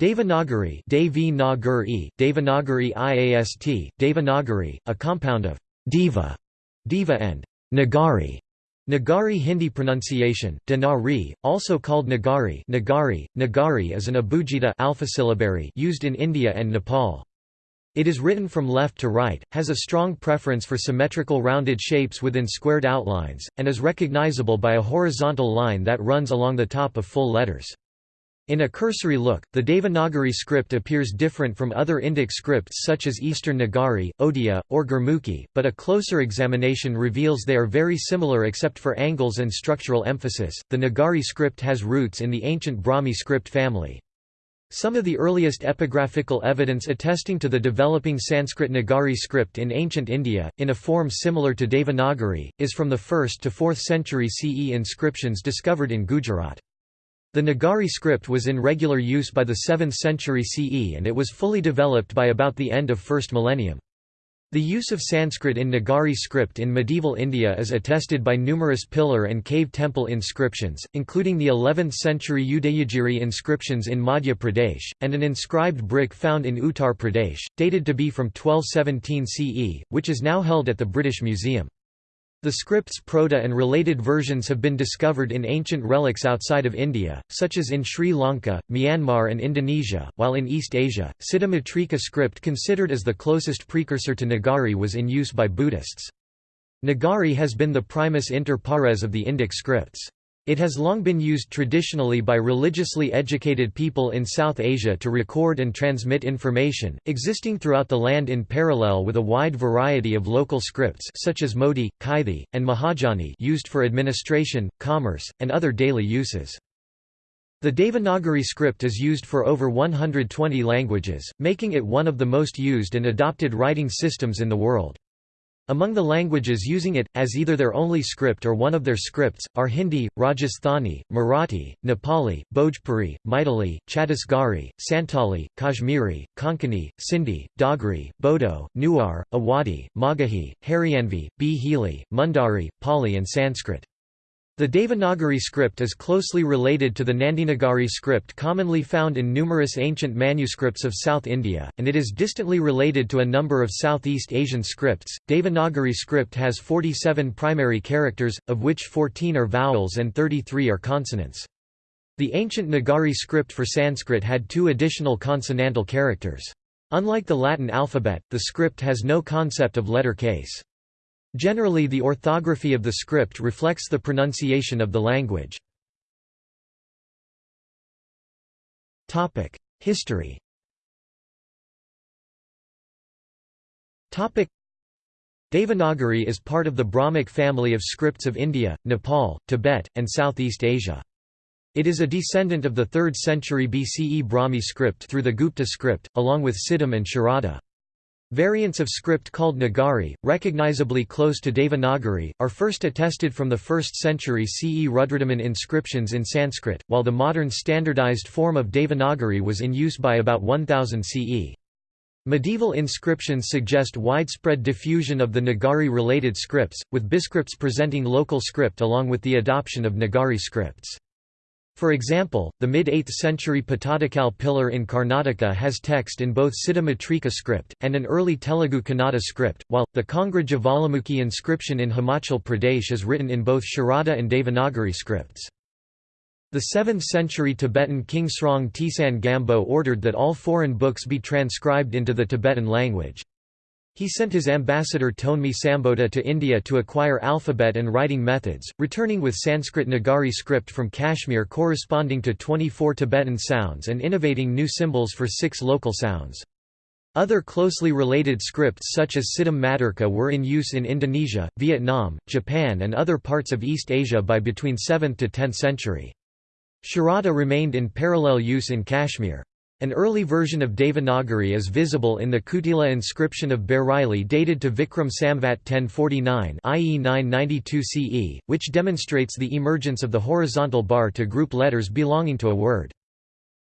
Devanagari Devanagari, Devanagari IAST, Devanagari, a compound of Deva, Deva and Nagari. Nagari Hindi pronunciation, Denari, also called Nagari Nagari, Nagari is an abugida alphasyllabary used in India and Nepal. It is written from left to right, has a strong preference for symmetrical rounded shapes within squared outlines, and is recognizable by a horizontal line that runs along the top of full letters. In a cursory look, the Devanagari script appears different from other Indic scripts such as Eastern Nagari, Odia, or Gurmukhi, but a closer examination reveals they are very similar except for angles and structural emphasis. The Nagari script has roots in the ancient Brahmi script family. Some of the earliest epigraphical evidence attesting to the developing Sanskrit Nagari script in ancient India, in a form similar to Devanagari, is from the 1st to 4th century CE inscriptions discovered in Gujarat. The Nagari script was in regular use by the 7th century CE and it was fully developed by about the end of 1st millennium. The use of Sanskrit in Nagari script in medieval India is attested by numerous pillar and cave temple inscriptions, including the 11th century Udayagiri inscriptions in Madhya Pradesh, and an inscribed brick found in Uttar Pradesh, dated to be from 1217 CE, which is now held at the British Museum. The script's proto and related versions have been discovered in ancient relics outside of India, such as in Sri Lanka, Myanmar and Indonesia, while in East Asia, Siddhamatrika script considered as the closest precursor to Nagari was in use by Buddhists. Nagari has been the primus inter pares of the Indic scripts. It has long been used traditionally by religiously educated people in South Asia to record and transmit information, existing throughout the land in parallel with a wide variety of local scripts such as Modi, Kaithi, and Mahajani used for administration, commerce, and other daily uses. The Devanagari script is used for over 120 languages, making it one of the most used and adopted writing systems in the world. Among the languages using it, as either their only script or one of their scripts, are Hindi, Rajasthani, Marathi, Nepali, Bhojpuri, Maithili, Chhattisgarhi, Santali, Kashmiri, Konkani, Sindhi, Dogri, Bodo, Newar, Awadhi, Magahi, Haryanvi, Bhili, Mundari, Pali and Sanskrit. The Devanagari script is closely related to the Nandinagari script commonly found in numerous ancient manuscripts of South India, and it is distantly related to a number of Southeast Asian scripts. Devanagari script has 47 primary characters, of which 14 are vowels and 33 are consonants. The ancient Nagari script for Sanskrit had two additional consonantal characters. Unlike the Latin alphabet, the script has no concept of letter case. Generally the orthography of the script reflects the pronunciation of the language. History Devanagari is part of the Brahmic family of scripts of India, Nepal, Tibet, and Southeast Asia. It is a descendant of the 3rd century BCE Brahmi script through the Gupta script, along with Siddham and Sharada. Variants of script called Nagari, recognizably close to Devanagari, are first attested from the 1st century CE Rudradaman inscriptions in Sanskrit, while the modern standardized form of Devanagari was in use by about 1000 CE. Medieval inscriptions suggest widespread diffusion of the Nagari-related scripts, with biscripts presenting local script along with the adoption of Nagari scripts. For example, the mid-8th century Pattadakal pillar in Karnataka has text in both Siddhamatrika script, and an early Telugu Kannada script, while, the Kangra Jwalamukhi inscription in Himachal Pradesh is written in both Sharada and Devanagari scripts. The 7th century Tibetan king Srong Tisan Gampo ordered that all foreign books be transcribed into the Tibetan language. He sent his ambassador Thonmi Sambhota to India to acquire alphabet and writing methods, returning with Sanskrit Nagari script from Kashmir corresponding to 24 Tibetan sounds and innovating new symbols for six local sounds. Other closely related scripts such as Siddham Matrika were in use in Indonesia, Vietnam, Japan and other parts of East Asia by between 7th to 10th century. Sharada remained in parallel use in Kashmir. An early version of Devanagari is visible in the Kutila inscription of Bareilly dated to Vikram Samvat 1049 i.e. 992 CE, which demonstrates the emergence of the horizontal bar to group letters belonging to a word.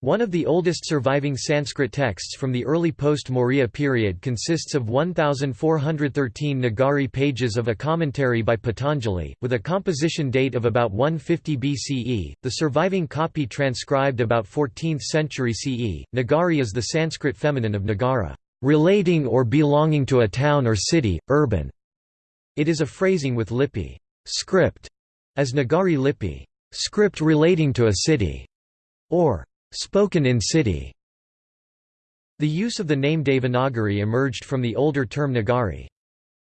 One of the oldest surviving Sanskrit texts from the early post-Maurya period consists of 1,413 Nagari pages of a commentary by Patanjali, with a composition date of about 150 BCE. The surviving copy transcribed about 14th century CE. Nagari is the Sanskrit feminine of Nagara, relating or belonging to a town or city, urban. It is a phrasing with lipi script, as Nagari lipi script relating to a city, or spoken in city. The use of the name Devanagari emerged from the older term Nagari.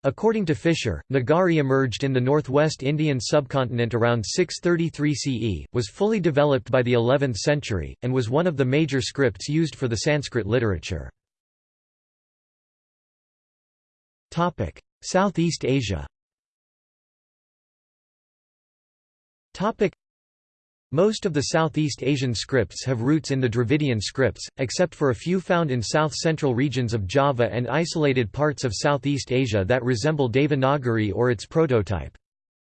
According to Fisher, Nagari emerged in the northwest Indian subcontinent around 633 CE, was fully developed by the 11th century, and was one of the major scripts used for the Sanskrit literature. Southeast Asia most of the Southeast Asian scripts have roots in the Dravidian scripts, except for a few found in south-central regions of Java and isolated parts of Southeast Asia that resemble Devanagari or its prototype.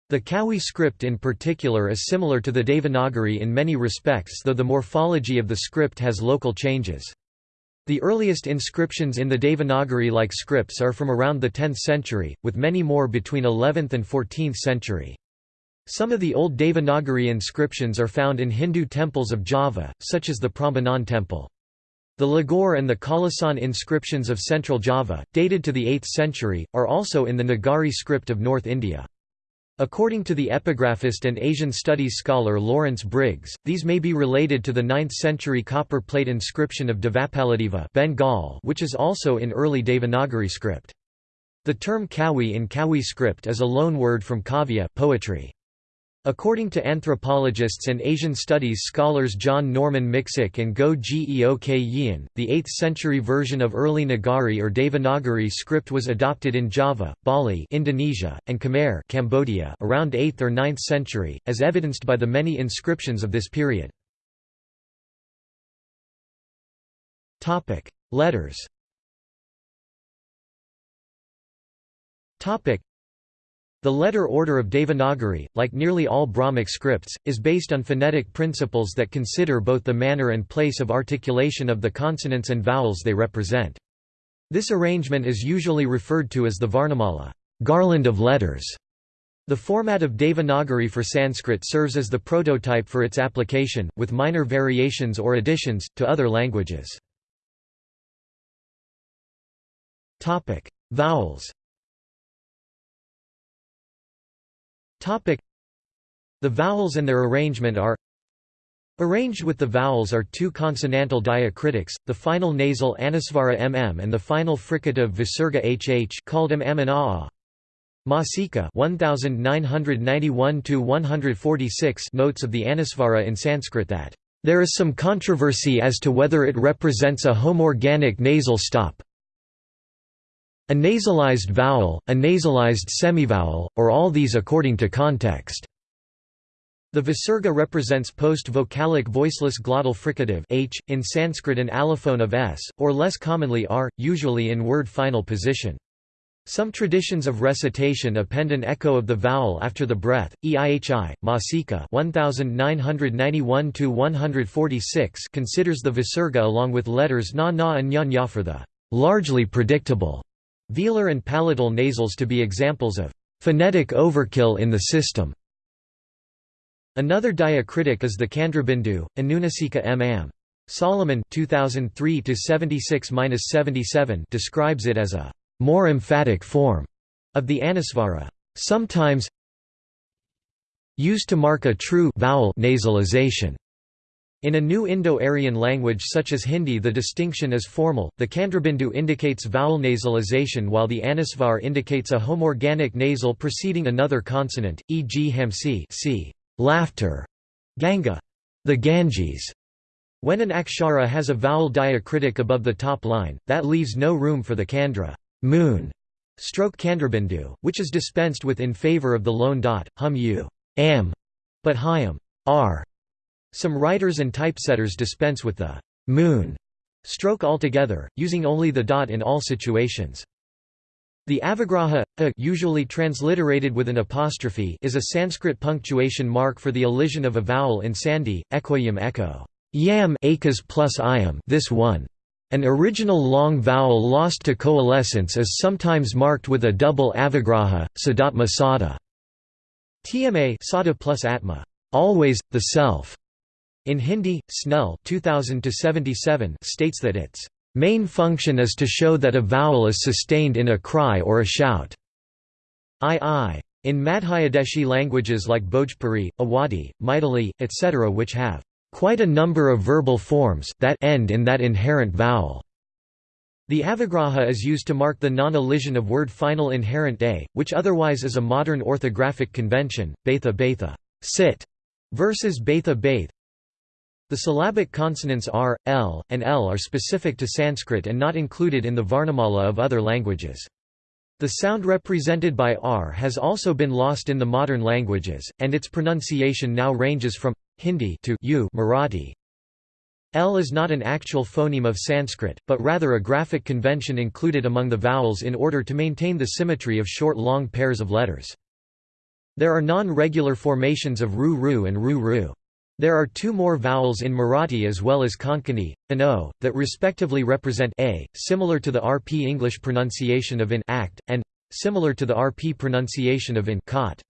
The Kawi script in particular is similar to the Devanagari in many respects though the morphology of the script has local changes. The earliest inscriptions in the Devanagari-like scripts are from around the 10th century, with many more between 11th and 14th century. Some of the old Devanagari inscriptions are found in Hindu temples of Java, such as the Prambanan temple. The Ligor and the Kalasan inscriptions of central Java, dated to the 8th century, are also in the Nagari script of North India. According to the epigraphist and Asian studies scholar Lawrence Briggs, these may be related to the 9th century copper plate inscription of Devapalladeva Bengal which is also in early Devanagari script. The term Kawi in Kawi script is a loanword from kavya poetry. According to anthropologists and Asian studies scholars John Norman Miksic and Goh Geok Yian, the 8th-century version of early Nagari or Devanagari script was adopted in Java, Bali Indonesia, and Khmer Cambodia around 8th or 9th century, as evidenced by the many inscriptions of this period. Letters the letter order of Devanagari, like nearly all Brahmic scripts, is based on phonetic principles that consider both the manner and place of articulation of the consonants and vowels they represent. This arrangement is usually referred to as the Varnamala garland of letters". The format of Devanagari for Sanskrit serves as the prototype for its application, with minor variations or additions, to other languages. Vowels Topic. The vowels and their arrangement are Arranged with the vowels are two consonantal diacritics, the final nasal anusvara mm and the final fricative visarga hh called mm and aa. Masica 1991 notes of the anusvara in Sanskrit that there is some controversy as to whether it represents a homorganic nasal stop, a nasalized vowel, a nasalized semivowel, or all these according to context. The visarga represents post-vocalic voiceless glottal fricative h, in Sanskrit an allophone of s, or less commonly r, usually in word final position. Some traditions of recitation append an echo of the vowel after the breath. EIHI, Masica 1991-146 considers the visarga along with letters na na and nya for the largely predictable Velar and palatal nasals to be examples of phonetic overkill in the system. Another diacritic is the Chandrabindu, Anunasika m M. Salomon 2003 describes it as a more emphatic form of the anusvara, sometimes used to mark a true vowel nasalization. In a new Indo-Aryan language such as Hindi the distinction is formal, the Kandrabindu indicates vowel nasalization while the Anusvar indicates a homorganic nasal preceding another consonant, e.g. hamsi c. laughter, ganga, the Ganges. When an akshara has a vowel diacritic above the top line, that leaves no room for the candra moon, stroke Chandrabindu, which is dispensed with in favor of the lone dot, hum u am, but hyam r. Some writers and typesetters dispense with the moon stroke altogether, using only the dot in all situations. The avagraha, a usually transliterated with an apostrophe is a Sanskrit punctuation mark for the elision of a vowel in sandhi, ekoyam echo. yam acas plus iam this one. An original long vowel lost to coalescence is sometimes marked with a double avagraha, sadatma sada. TMA sada plus atma, always, the self. In Hindi, Snell 2000 states that its main function is to show that a vowel is sustained in a cry or a shout. I In Madhyadeshi languages like Bhojpuri, Awadhi, Maithili, etc. which have quite a number of verbal forms that end in that inherent vowel. The avagraha is used to mark the non-elision of word final inherent a, which otherwise is a modern orthographic convention, betha betha sit, versus betha baith. The syllabic consonants r, l, and l are specific to Sanskrit and not included in the Varnamala of other languages. The sound represented by r has also been lost in the modern languages, and its pronunciation now ranges from Hindi to U Marathi. L is not an actual phoneme of Sanskrit, but rather a graphic convention included among the vowels in order to maintain the symmetry of short-long pairs of letters. There are non-regular formations of ru-ru and ru-ru. There are two more vowels in Marathi as well as Konkani, an o, that respectively represent a, similar to the RP English pronunciation of in act, and similar to the RP pronunciation of in cot.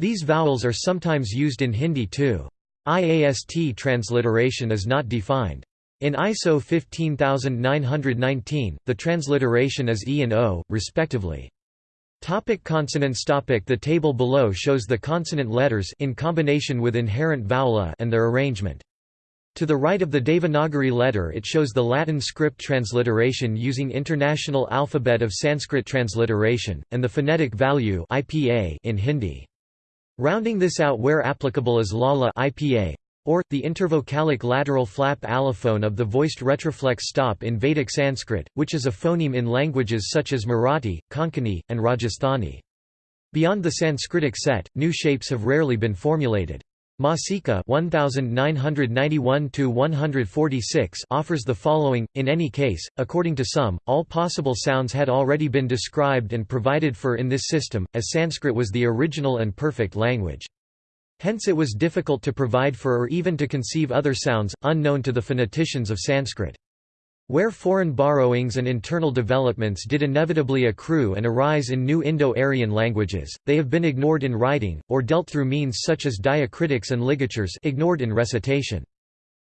These vowels are sometimes used in Hindi too. IAST transliteration is not defined. In ISO 15919, the transliteration is E and O, respectively. Topic consonants topic The table below shows the consonant letters in combination with inherent vowel a and their arrangement. To the right of the Devanagari letter it shows the Latin script transliteration using International Alphabet of Sanskrit Transliteration, and the phonetic value IPA in Hindi. Rounding this out where applicable is lala IPA, or, the intervocalic lateral flap allophone of the voiced retroflex stop in Vedic Sanskrit, which is a phoneme in languages such as Marathi, Konkani, and Rajasthani. Beyond the Sanskritic set, new shapes have rarely been formulated. Masica 1991 offers the following, in any case, according to some, all possible sounds had already been described and provided for in this system, as Sanskrit was the original and perfect language. Hence it was difficult to provide for or even to conceive other sounds, unknown to the phoneticians of Sanskrit. Where foreign borrowings and internal developments did inevitably accrue and arise in new Indo-Aryan languages, they have been ignored in writing, or dealt through means such as diacritics and ligatures ignored in recitation.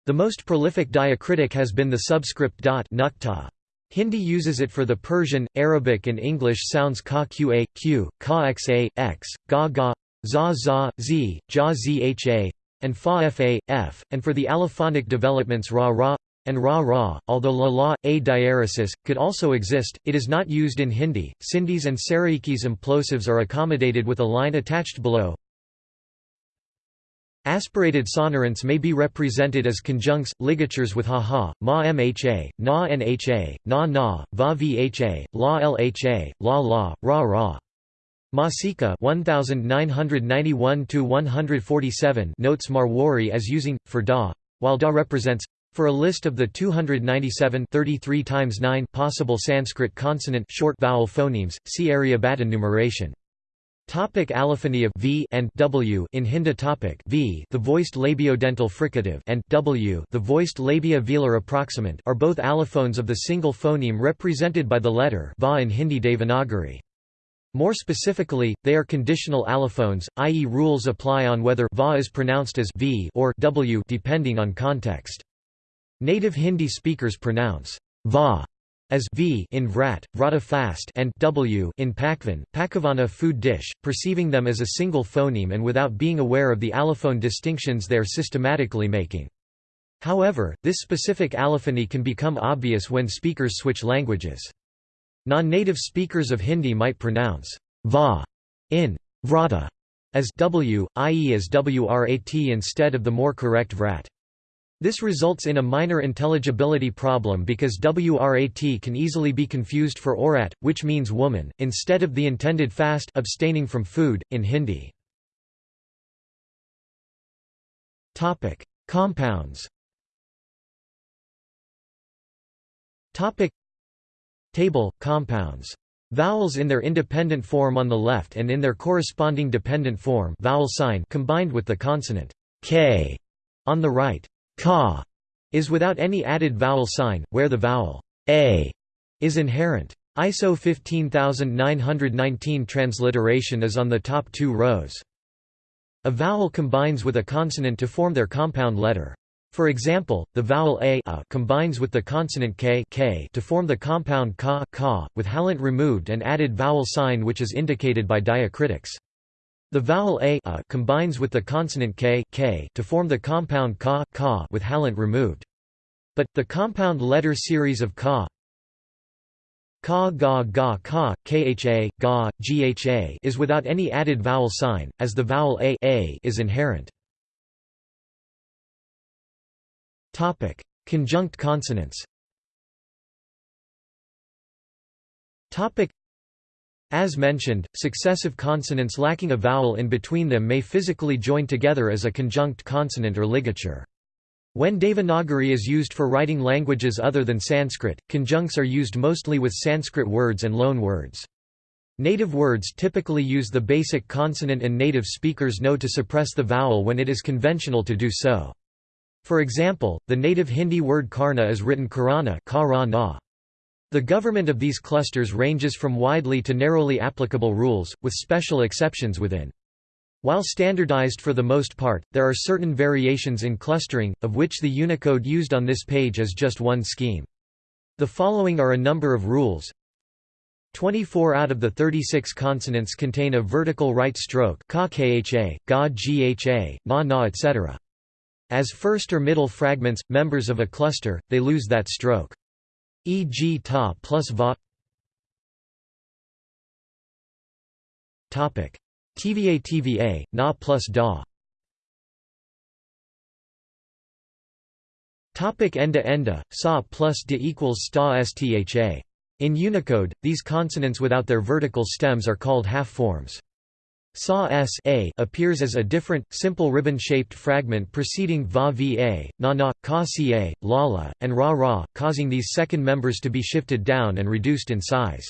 The most prolific diacritic has been the subscript dot nukta. Hindi uses it for the Persian, Arabic and English sounds ka qa, q, ka xa, x, ga ga, za za, z, ja zha, and fa fa, f, and for the allophonic developments ra ra, and ra ra, although la la, a diaresis, could also exist, it is not used in Hindi. Sindhis and Saraikis implosives are accommodated with a line attached below. Aspirated sonorants may be represented as conjuncts, ligatures with ha-ha, ma mha, na nha, na na, va Masica 1991 notes Marwari as using, for da, while da represents for a list of the 297 33 times 9 possible Sanskrit consonant short vowel phonemes, see Aryabhata numeration. Topic allophony of v and w in Hindi topic v the voiced labiodental fricative and w the voiced labia velar approximant are both allophones of the single phoneme represented by the letter va in Hindi Devanagari. More specifically, they are conditional allophones, i.e. rules apply on whether va is pronounced as v or w depending on context. Native Hindi speakers pronounce va as v in vrat, vrata fast and w in pakvan, pakavana food dish, perceiving them as a single phoneme and without being aware of the allophone distinctions they are systematically making. However, this specific allophony can become obvious when speakers switch languages. Non-native speakers of Hindi might pronounce va in vrata as w, i.e. as wrat instead of the more correct vrat. This results in a minor intelligibility problem because wrat can easily be confused for orat, which means woman, instead of the intended fast abstaining from food, in Hindi. Compounds Table, compounds. Vowels in their independent form on the left and in their corresponding dependent form vowel sign combined with the consonant k on the right ka is without any added vowel sign, where the vowel a is inherent. ISO 15919 transliteration is on the top two rows. A vowel combines with a consonant to form their compound letter. For example, the vowel a, a combines with the consonant k, k to form the compound ka, ka, with halant removed and added vowel sign which is indicated by diacritics. The vowel a, a combines with the consonant k, k to form the compound ka, ka with halant removed. But, the compound letter series of ka ka ga ga ka, kha, ga, gha is without any added vowel sign, as the vowel a, a is inherent. Topic: Conjunct consonants. Topic: As mentioned, successive consonants lacking a vowel in between them may physically join together as a conjunct consonant or ligature. When Devanagari is used for writing languages other than Sanskrit, conjuncts are used mostly with Sanskrit words and loan words. Native words typically use the basic consonant and native speakers know to suppress the vowel when it is conventional to do so. For example, the native Hindi word karna is written karana The government of these clusters ranges from widely to narrowly applicable rules, with special exceptions within. While standardized for the most part, there are certain variations in clustering, of which the Unicode used on this page is just one scheme. The following are a number of rules. 24 out of the 36 consonants contain a vertical right stroke ka kha, ga gha, na na etc. As first or middle fragments, members of a cluster, they lose that stroke. E.g. ta plus va Topic TVA TVA, na plus da Topic enda enda, sa plus de equals sta stha. In Unicode, these consonants without their vertical stems are called half forms. Sa appears as a different, simple ribbon-shaped fragment preceding va va, na na, ka ca, lala, and ra ra, causing these second members to be shifted down and reduced in size.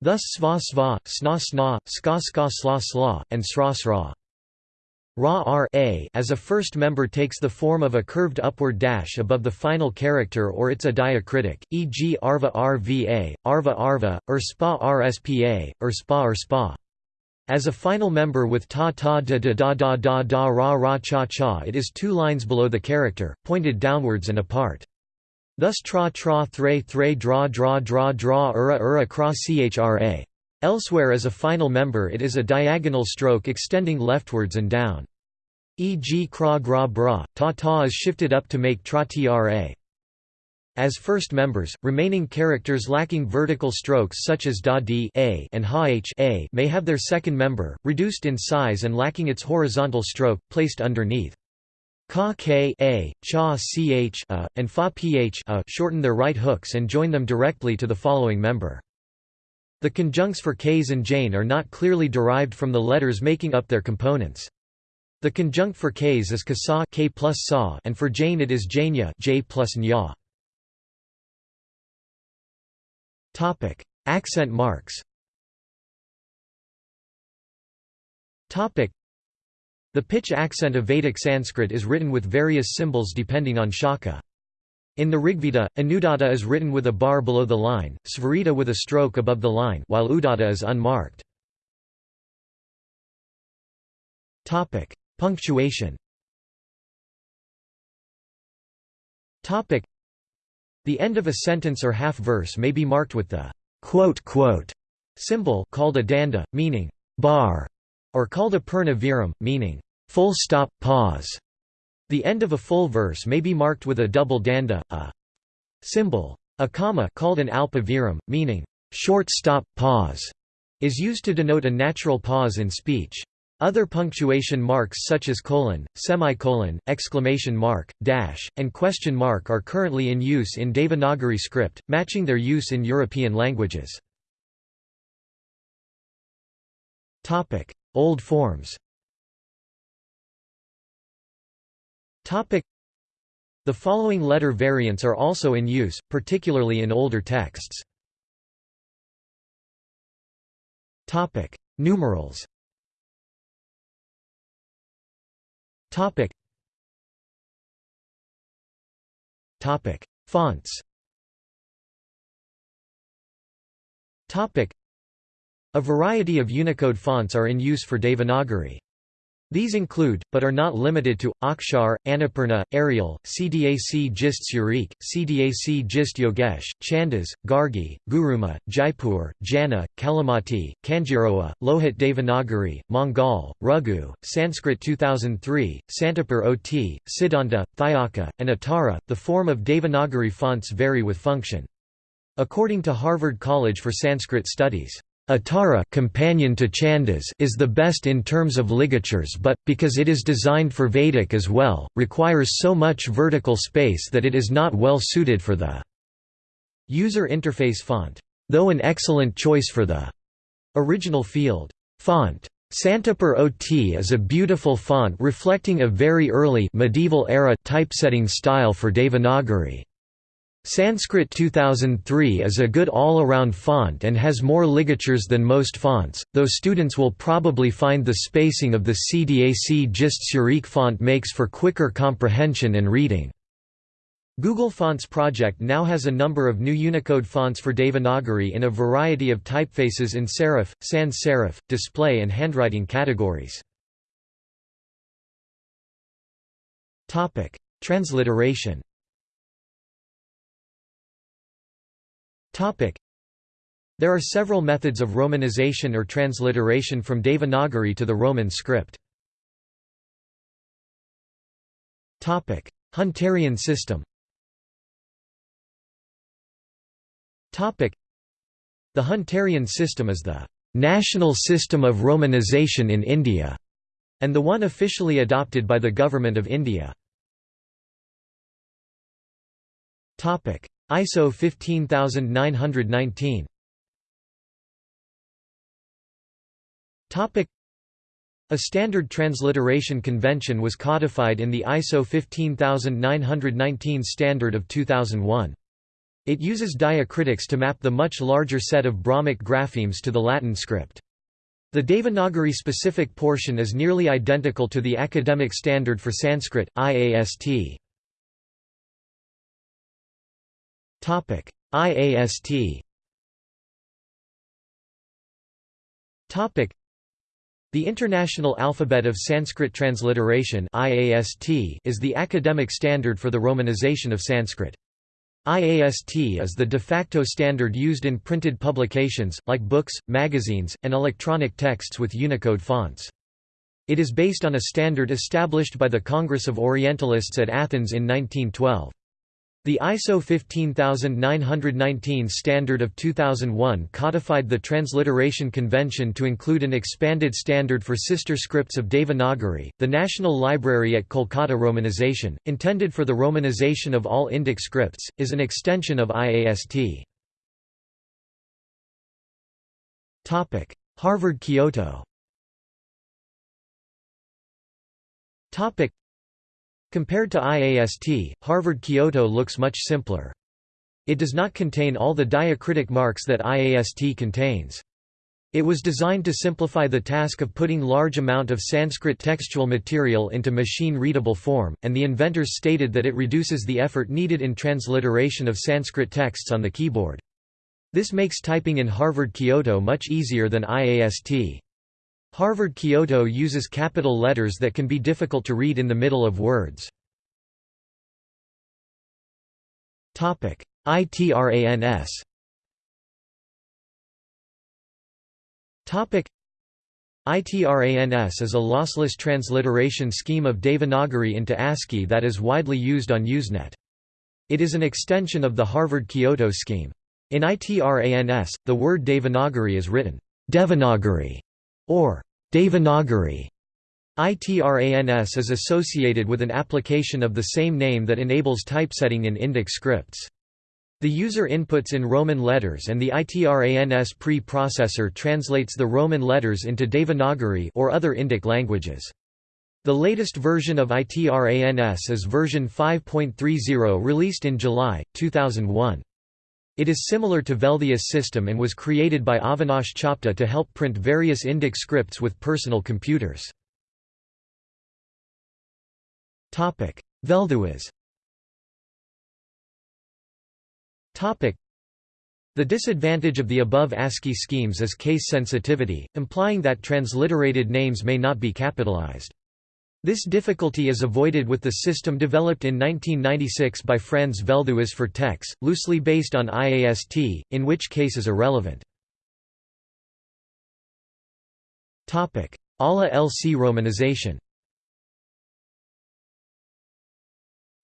Thus sva sva, sna sna, ska ska sla sla, and sra sra. Ra r a as a first member takes the form of a curved upward dash above the final character or it's a diacritic, e.g. arva rva, arva arva, or spa rspa, or spa or spa. As a final member with ta ta da da da da da da ra ra cha cha it is two lines below the character, pointed downwards and apart. Thus tra tra thre thre dra dra dra dra ura ura kra chra. Elsewhere as a final member it is a diagonal stroke extending leftwards and down. E.g. kra gra bra, ta ta is shifted up to make tra tra. As first members, remaining characters lacking vertical strokes such as da d a and ha h a may have their second member, reduced in size and lacking its horizontal stroke, placed underneath. Ka k a, cha ch a, and fa ph a shorten their right hooks and join them directly to the following member. The conjuncts for k's and jane are not clearly derived from the letters making up their components. The conjunct for k's is kasa k plus sa and for jane it is janya j plus nya. Topic: Accent marks. Topic: The pitch accent of Vedic Sanskrit is written with various symbols depending on shaka. In the Rigveda, Anudatta is written with a bar below the line, Svarita with a stroke above the line while Udatta is unmarked. Topic: Punctuation. Topic: the end of a sentence or half-verse may be marked with the quote, quote symbol called a danda, meaning bar, or called a purna viram, meaning full stop, pause. The end of a full verse may be marked with a double danda, a symbol. A comma called an alpa viram, meaning short stop, pause, is used to denote a natural pause in speech. Other punctuation marks such as colon, semicolon, exclamation mark, dash, and question mark are currently in use in Devanagari script, matching their use in European languages. Old forms The following letter variants are also in use, particularly in older texts. Numerals Topic. Fonts A variety of Unicode fonts are in use for Devanagari. These include, but are not limited to, Akshar, Annapurna, Arial, CDAC Gist Surekh, CDAC Gist Yogesh, Chandas, Gargi, Guruma, Jaipur, Jana, Kalimati, Kanjirowa, Lohit Devanagari, Mangal, Raghu, Sanskrit 2003, Santipur OT, Siddhanta, Thyaka, and Uttara. The form of Devanagari fonts vary with function. According to Harvard College for Sanskrit Studies, Uttara companion to Chandas is the best in terms of ligatures but, because it is designed for Vedic as well, requires so much vertical space that it is not well suited for the user interface font, though an excellent choice for the original field font. Santipur OT is a beautiful font reflecting a very early medieval era typesetting style for Devanagari. Sanskrit 2003 is a good all-around font and has more ligatures than most fonts, though students will probably find the spacing of the CDAC Gist Surekh font makes for quicker comprehension and reading. Google Fonts project now has a number of new Unicode fonts for Devanagari in a variety of typefaces in serif, sans serif, display and handwriting categories. Transliteration There are several methods of romanization or transliteration from Devanagari to the Roman script. Hunterian system. The Hunterian system is the national system of romanization in India, and the one officially adopted by the Government of India. ISO 15919 a standard transliteration convention was codified in the ISO 15919 standard of 2001. It uses diacritics to map the much larger set of Brahmic graphemes to the Latin script. The Devanagari specific portion is nearly identical to the academic standard for Sanskrit, IAST. IAST. Topic: The International Alphabet of Sanskrit Transliteration (IAST) is the academic standard for the romanization of Sanskrit. IAST is the de facto standard used in printed publications, like books, magazines, and electronic texts with Unicode fonts. It is based on a standard established by the Congress of Orientalists at Athens in 1912. The ISO 15919 standard of 2001 codified the transliteration convention to include an expanded standard for sister scripts of Devanagari. The National Library at Kolkata Romanization, intended for the romanization of all Indic scripts, is an extension of IAST. Topic: Harvard Kyoto. Topic: Compared to IAST, Harvard Kyoto looks much simpler. It does not contain all the diacritic marks that IAST contains. It was designed to simplify the task of putting large amount of Sanskrit textual material into machine-readable form, and the inventors stated that it reduces the effort needed in transliteration of Sanskrit texts on the keyboard. This makes typing in Harvard Kyoto much easier than IAST. Harvard Kyoto uses capital letters that can be difficult to read in the middle of words. ITRANS ITRANS is a lossless transliteration scheme of Devanagari into ASCII that is widely used on Usenet. It is an extension of the Harvard Kyoto scheme. In ITRANS, the word Devanagari is written Devanagari or Devanagari. ITRANS is associated with an application of the same name that enables typesetting in Indic scripts. The user inputs in Roman letters and the ITRANS pre-processor translates the Roman letters into Devanagari or other Indic languages. The latest version of ITRANS is version 5.30 released in July, 2001. It is similar to Velthuis system and was created by Avinash Chopde to help print various Indic scripts with personal computers. Velthuis The disadvantage of the above ASCII schemes is case sensitivity, implying that transliterated names may not be capitalized. This difficulty is avoided with the system developed in 1996 by Franz Velthuis for TeX, loosely based on IAST, in which case is irrelevant. ALA LC romanization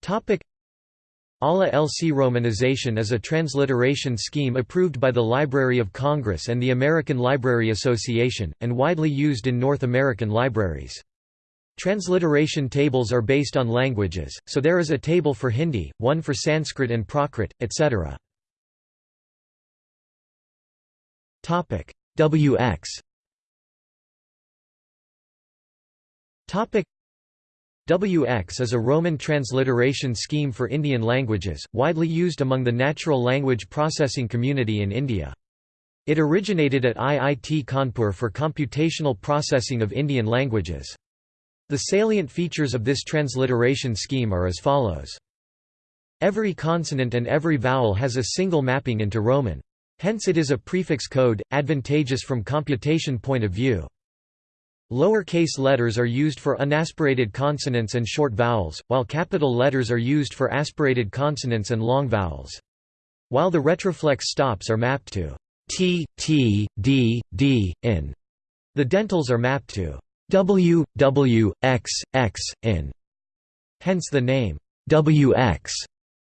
ALA LC romanization is a transliteration scheme approved by the Library of Congress and the American Library Association, and widely used in North American libraries. Transliteration tables are based on languages, so there is a table for Hindi, one for Sanskrit and Prakrit, etc. WX WX is a Roman transliteration scheme for Indian languages, widely used among the natural language processing community in India. It originated at IIT Kanpur for computational processing of Indian languages. The salient features of this transliteration scheme are as follows. Every consonant and every vowel has a single mapping into Roman. Hence it is a prefix code, advantageous from computation point of view. Lower-case letters are used for unaspirated consonants and short vowels, while capital letters are used for aspirated consonants and long vowels. While the retroflex stops are mapped to t, t, d, d, in. The dentals are mapped to w, w, x, x, in. Hence the name wx,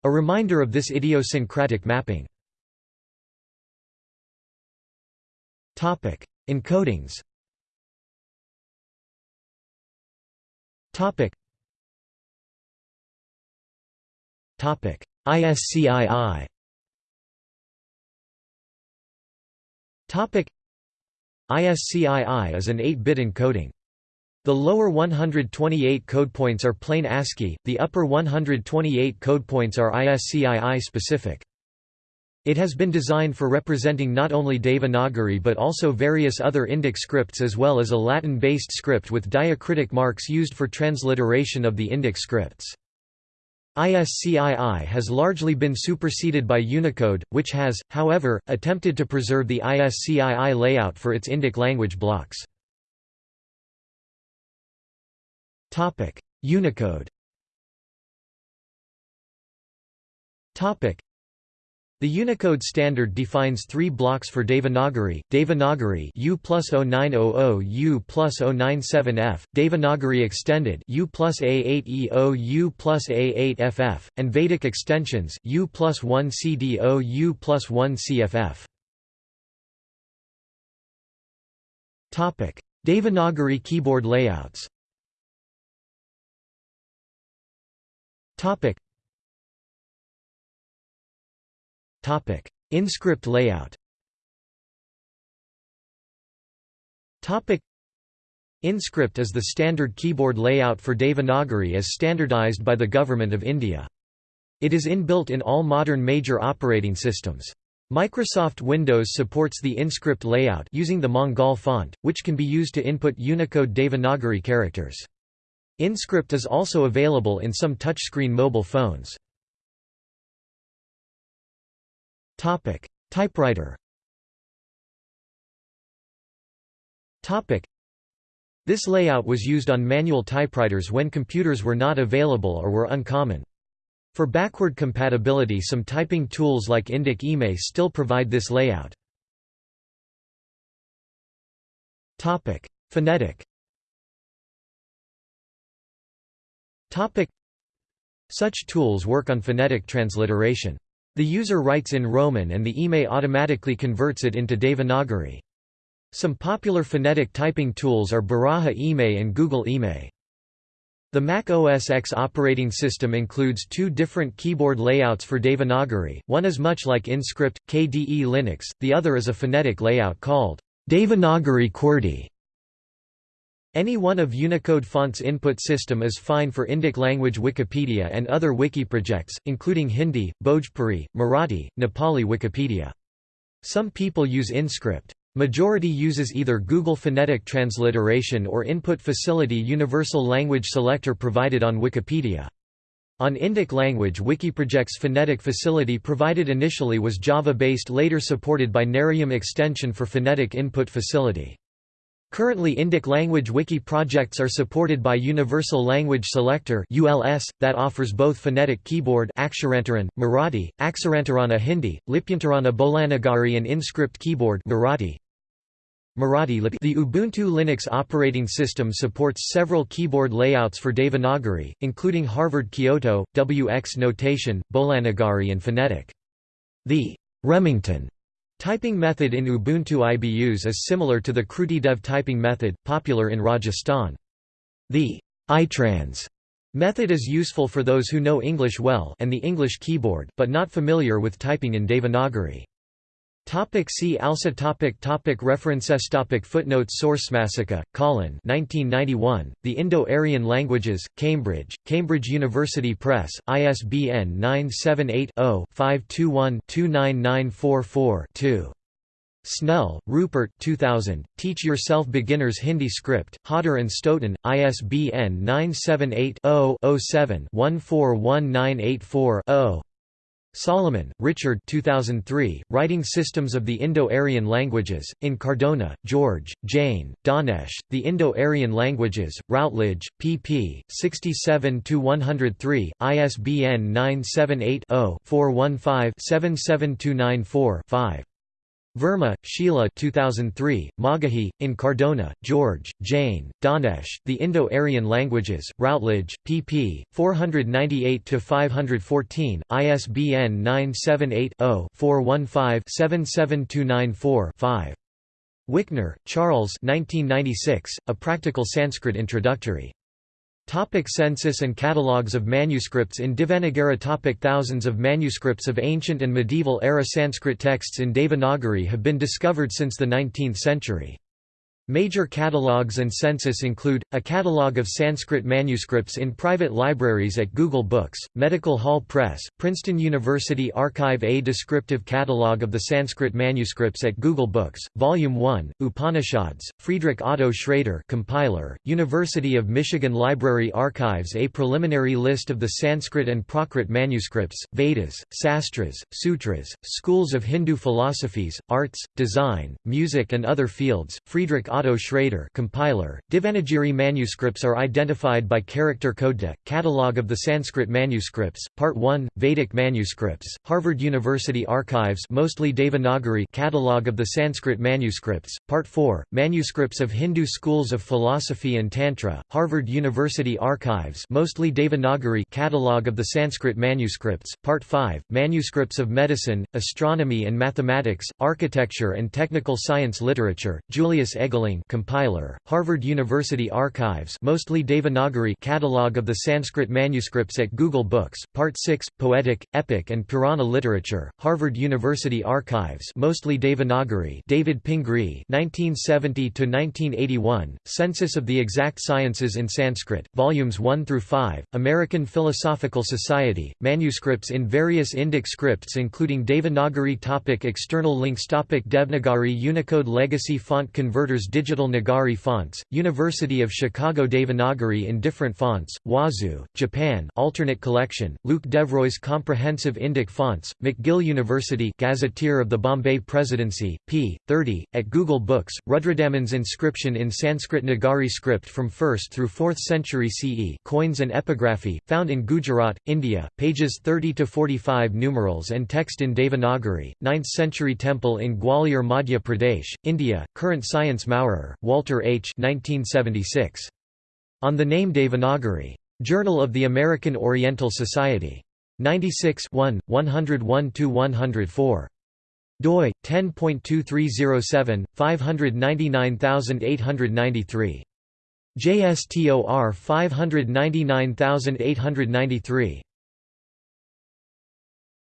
a reminder of this idiosyncratic mapping. Topic Encodings Topic. Topic. ISCII. Topic. ISCII is an 8-bit encoding. The lower 128 code points are plain ASCII, the upper 128 code points are ISCII specific. It has been designed for representing not only Devanagari but also various other Indic scripts as well as a Latin-based script with diacritic marks used for transliteration of the Indic scripts. ISCII has largely been superseded by Unicode, which has, however, attempted to preserve the ISCII layout for its Indic language blocks. Unicode. The Unicode standard defines three blocks for Devanagari, Devanagari U plus 0900 U plus 097F, Devanagari extended U plus A8EO U plus A8FF, and Vedic extensions U plus 1 CDO U plus 1 CFF. Devanagari keyboard layouts Topic: Topic. Inscript layout. Topic: Inscript is the standard keyboard layout for Devanagari as standardized by the Government of India. It is inbuilt in all modern major operating systems. Microsoft Windows supports the Inscript layout using the Mangal font, which can be used to input Unicode Devanagari characters. Inscript is also available in some touchscreen mobile phones. Topic: Typewriter. Topic: This layout was used on manual typewriters when computers were not available or were uncommon. For backward compatibility some typing tools like Indic IME still provide this layout. Phonetic. Topic: Such tools work on phonetic transliteration. The user writes in Roman and the IME automatically converts it into Devanagari. Some popular phonetic typing tools are Baraha IME and Google IME. The Mac OS X operating system includes two different keyboard layouts for Devanagari, one is much like InScript, KDE Linux, the other is a phonetic layout called Devanagari QWERTY. Any one of Unicode font's input system is fine for Indic language Wikipedia and other wiki projects, including Hindi, Bhojpuri, Marathi, Nepali Wikipedia. Some people use InScript. Majority uses either Google Phonetic Transliteration or Input Facility Universal Language Selector provided on Wikipedia. On Indic language Wikiproject's phonetic facility provided initially was Java-based later supported by Narayam extension for phonetic input facility. Currently Indic language wiki projects are supported by Universal Language Selector ULS, that offers both phonetic keyboard Aksharantaran, Marathi, Aksarantarana Hindi, Lipyantarana Bolanagari and InScript keyboard Marathi, Marathi The Ubuntu Linux operating system supports several keyboard layouts for Devanagari, including Harvard Kyoto, WX notation, Bolanagari and phonetic. The Remington typing method in Ubuntu IBus is similar to the KrutiDev typing method, popular in Rajasthan. The itrans method is useful for those who know English well and the English keyboard, but not familiar with typing in Devanagari. Topic see also topic topic References topic Footnotes Source Masica, Colin. 1991, The Indo-Aryan Languages, Cambridge, Cambridge University Press, ISBN 978-0-521-29944-2. Snell, Rupert 2000, Teach Yourself Beginner's Hindi Script, Hodder and Stoughton, ISBN 978 0 7 141984 Salomon, Richard 2003, Writing Systems of the Indo-Aryan Languages, in Cardona, George, Jain, Dhanesh, The Indo-Aryan Languages, Routledge, pp. 67–103, ISBN 978-0-415-77294-5. Verma, Sheila 2003, Magahi, in Cardona, George, Jain, Dhanesh, The Indo-Aryan Languages, Routledge, pp. 498–514, ISBN 978-0-415-77294-5. Wikner, Charles 1996, A Practical Sanskrit Introductory. Topic census and catalogues of manuscripts in Devanagari topic Thousands of manuscripts of ancient and medieval-era Sanskrit texts in Devanagari have been discovered since the 19th century. Major catalogues and census include, a catalogue of Sanskrit manuscripts in private libraries at Google Books, Medical Hall Press, Princeton University Archive A descriptive catalogue of the Sanskrit manuscripts at Google Books, Volume 1, Upanishads, Friedrich Otto Schrader compiler, University of Michigan Library Archives A preliminary list of the Sanskrit and Prakrit manuscripts, Vedas, Sastras, Sutras, schools of Hindu philosophies, arts, design, music and other fields, Friedrich Otto Schrader compiler, Devanagari manuscripts are identified by character code. Catalogue of the Sanskrit manuscripts, Part 1, Vedic manuscripts, Harvard University Archives mostly Devanagari Catalogue of the Sanskrit manuscripts, Part 4, Manuscripts of Hindu schools of philosophy and Tantra, Harvard University Archives mostly Devanagari Catalogue of the Sanskrit manuscripts, Part 5, Manuscripts of Medicine, Astronomy and Mathematics, Architecture and Technical Science Literature, Julius Eggeling compiler, Harvard University Archives mostly Devanagari Catalogue of the Sanskrit manuscripts at Google Books, Part 6, Poetic, Epic and Purana Literature, Harvard University Archives mostly Devanagari David Pingree 1970–1981, Census of the Exact Sciences in Sanskrit, Volumes 1 through 5, American Philosophical Society, manuscripts in various Indic scripts including Devanagari topic External links topic Devnagari Unicode Legacy Font Converters digital Nagari fonts, University of Chicago Devanagari in different fonts, Wazoo, Japan alternate collection, Luc Devroye's Comprehensive Indic Fonts, McGill University Gazetteer of the Bombay Presidency, p. 30, at Google Books, Rudradaman's inscription in Sanskrit Nagari script from 1st through 4th century CE coins and epigraphy, found in Gujarat, India, pages 30–45 numerals and text in Devanagari, 9th century temple in Gwalior Madhya Pradesh, India, current science Maurer, Walter H. 1976. On the Name Devanagari. Journal of the American Oriental Society. 96 1, 101–104 doi 10.2307 599893 JSTOR 599893